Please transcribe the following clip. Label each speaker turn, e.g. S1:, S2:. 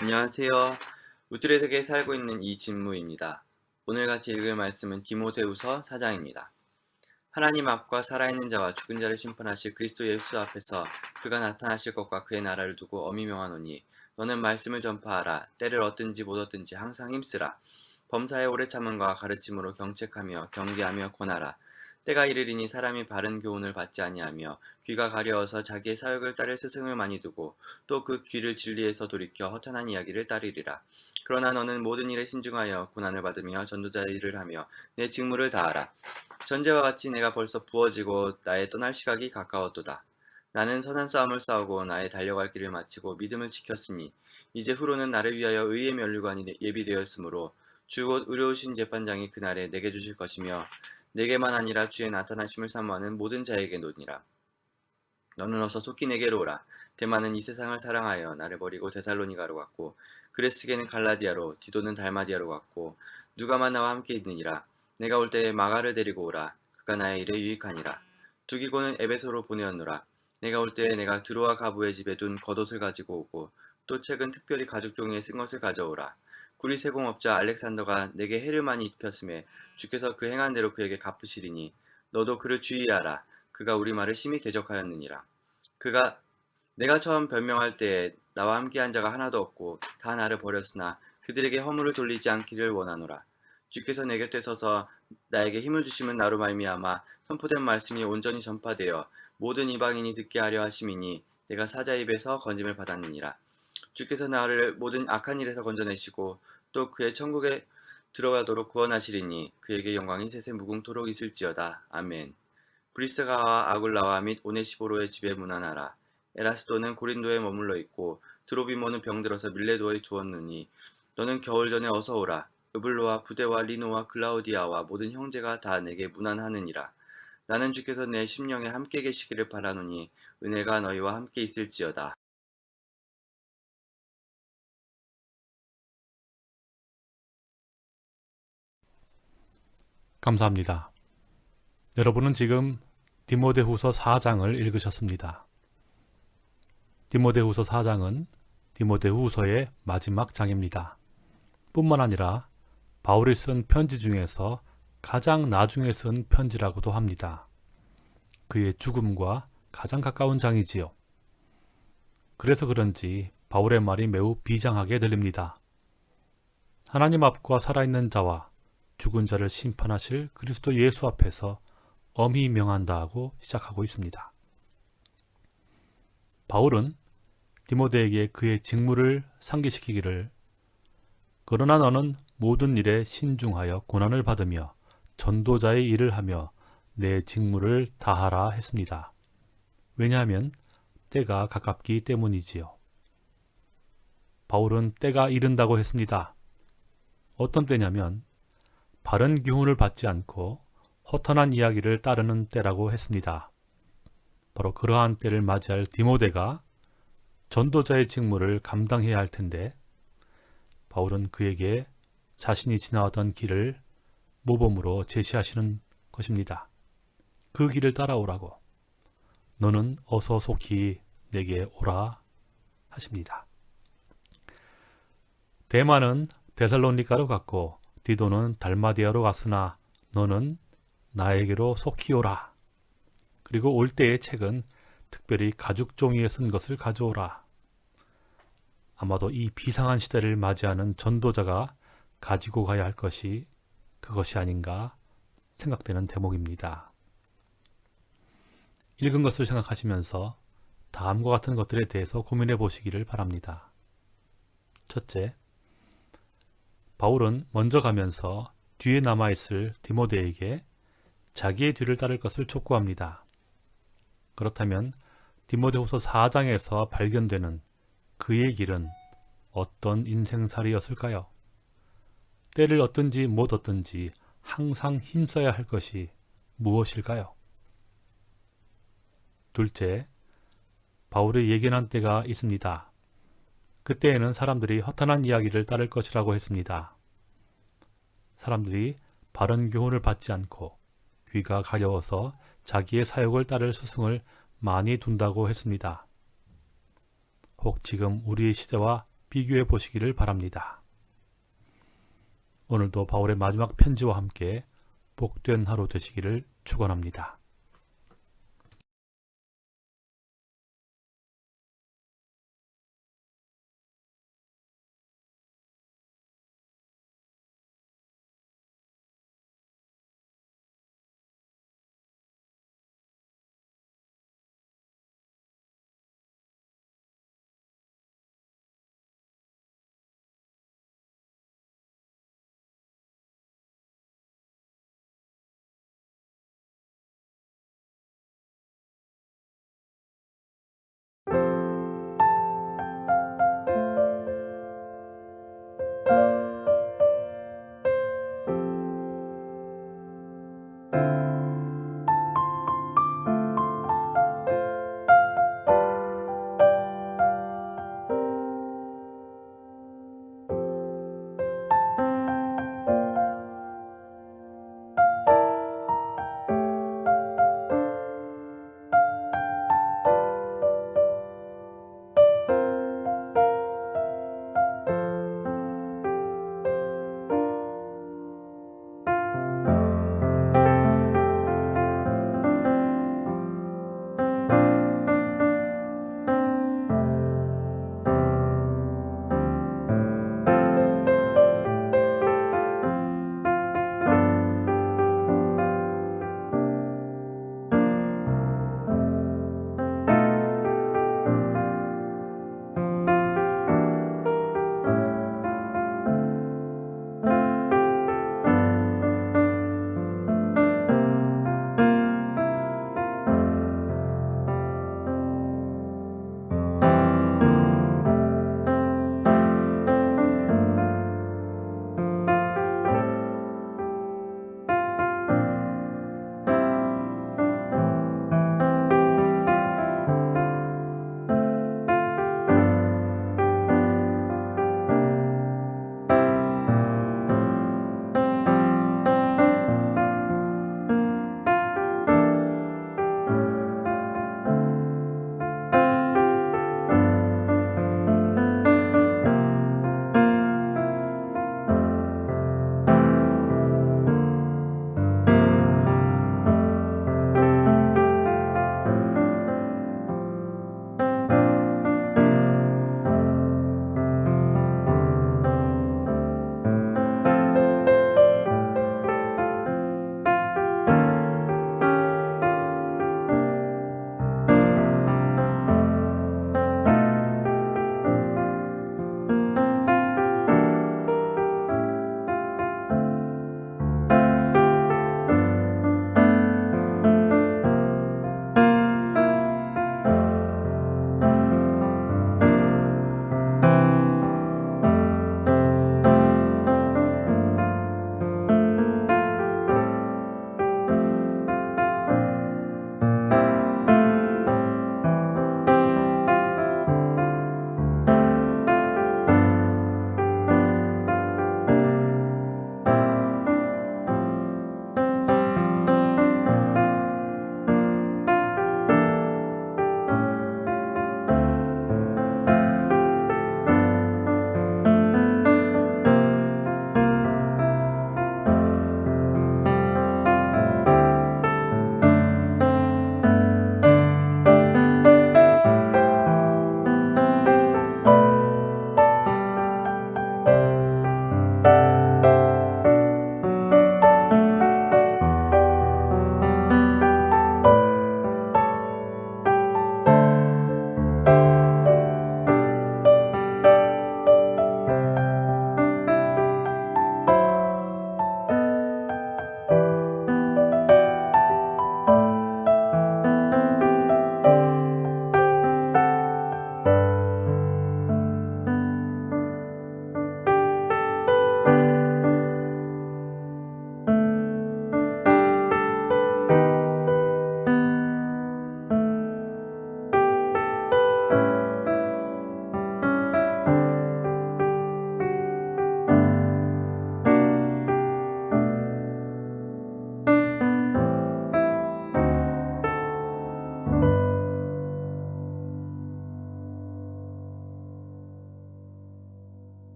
S1: 안녕하세요. 우뚜레 세계에 살고 있는 이진무입니다. 오늘 같이 읽을 말씀은 디모데후서 4장입니다. 하나님 앞과 살아있는 자와 죽은 자를 심판하실 그리스도 예수 앞에서 그가 나타나실 것과 그의 나라를 두고 엄히 명하노니 너는 말씀을 전파하라 때를 얻든지 못 얻든지 항상 힘쓰라 범사에 오래 참음과 가르침으로 경책하며 경계하며 권하라 때가 이르리니 사람이 바른 교훈을 받지 아니하며 귀가 가려워서 자기의 사역을 따를 스승을 많이 두고 또 그 귀를 진리에서 돌이켜 허탄한 이야기를 따르리라. 그러나 너는 모든 일에 신중하여 고난을 받으며 전도자 일을 하며 내 직무를 다하라. 전제와 같이 내가 벌써 부어지고 나의 떠날 시각이 가까웠도다. 나는 선한 싸움을 싸우고 나의 달려갈 길을 마치고 믿음을 지켰으니 이제 후로는 나를 위하여 의의 면류관이 예비되었으므로 주곧 의로우신 재판장이 그날에 내게 주실 것이며 내게만 아니라 주의 나타나심을 사모하는 모든 자에게 노니라. 너는 어서 속히 내게로 오라. 대만은 이 세상을 사랑하여 나를 버리고 데살로니가로 갔고 그레스게는 갈라디아로 디도는 달마디아로 갔고 누가만 나와 함께 있느니라. 내가 올 때에 마가를 데리고 오라. 그가 나의 일에 유익하니라. 두기고는 에베소로 보내었노라. 내가 올 때에 내가 드로와 가부의 집에 둔 겉옷을 가지고 오고 또 책은 특별히 가죽 종이에 쓴 것을 가져오라. 구리 세공업자 알렉산더가 내게 해를 많이 입혔음에 주께서 그 행한 대로 그에게 갚으시리니 너도 그를 주의하라. 그가 우리 말을 심히 대적하였느니라. 그가 내가 처음 변명할 때에 나와 함께한 자가 하나도 없고 다 나를 버렸으나 그들에게 허물을 돌리지 않기를 원하노라. 주께서 내 곁에 서서 나에게 힘을 주시면 나로 말미암아 선포된 말씀이 온전히 전파되어 모든 이방인이 듣게 하려 하심이니 내가 사자 입에서 건짐을 받았느니라. 주께서 나를 모든 악한 일에서 건져내시고 또 그의 천국에 들어가도록 구원하시리니 그에게 영광이 세세 무궁토록 있을지어다. 아멘. 브리스가와 아굴라와 및 오네시보로의 집에 문안하라. 에라스도는 고린도에 머물러 있고 드로비모는 병들어서 밀레도에 두었느니 너는 겨울 전에 어서 오라. 으블로와 부대와 리노와 글라우디아와 모든 형제가 다 내게 문안하느니라. 나는 주께서 내 심령에 함께 계시기를 바라노니 은혜가 너희와 함께 있을지어다.
S2: 감사합니다. 여러분은 지금 디모데후서 4장을 읽으셨습니다. 디모데후서 4장은 디모데후서의 마지막 장입니다. 뿐만 아니라 바울이 쓴 편지 중에서 가장 나중에 쓴 편지라고도 합니다. 그의 죽음과 가장 가까운 장이지요. 그래서 그런지 바울의 말이 매우 비장하게 들립니다. 하나님 앞과 살아있는 자와 죽은 자를 심판하실 그리스도 예수 앞에서 엄히 명한다 하고 시작하고 있습니다. 바울은 디모데에게 그의 직무를 상기시키기를 그러나 너는 모든 일에 신중하여 고난을 받으며 전도자의 일을 하며 내 직무를 다하라 했습니다. 왜냐하면 때가 가깝기 때문이지요. 바울은 때가 이른다고 했습니다. 어떤 때냐면 바른 교훈을 받지 않고 허탄한 이야기를 따르는 때라고 했습니다. 바로 그러한 때를 맞이할 디모데가 전도자의 직무를 감당해야 할 텐데 바울은 그에게 자신이 지나왔던 길을 모범으로 제시하시는 것입니다. 그 길을 따라오라고 너는 어서 속히 내게 오라 하십니다. 대만은 데살로니카로 갔고 디도는 달마디아로 갔으나 너는 나에게로 속히 오라. 그리고 올 때의 책은 특별히 가죽 종이에 쓴 것을 가져오라. 아마도 이 비상한 시대를 맞이하는 전도자가 가지고 가야 할 것이 그것이 아닌가 생각되는 대목입니다. 읽은 것을 생각하시면서 다음과 같은 것들에 대해서 고민해 보시기를 바랍니다. 첫째, 바울은 먼저 가면서 뒤에 남아있을 디모데에게 자기의 뒤를 따를 것을 촉구합니다. 그렇다면 디모데후서 4장에서 발견되는 그의 길은 어떤 인생살이였을까요? 때를 얻든지 못 얻든지 항상 힘써야 할 것이 무엇일까요? 둘째, 바울의 예견한 때가 있습니다. 그때에는 사람들이 허탄한 이야기를 따를 것이라고 했습니다. 사람들이 바른 교훈을 받지 않고 귀가 가려워서 자기의 사역을 따를 스승을 많이 둔다고 했습니다. 혹 지금 우리의 시대와 비교해 보시기를 바랍니다. 오늘도 바울의 마지막 편지와 함께 복된 하루 되시기를 축원합니다.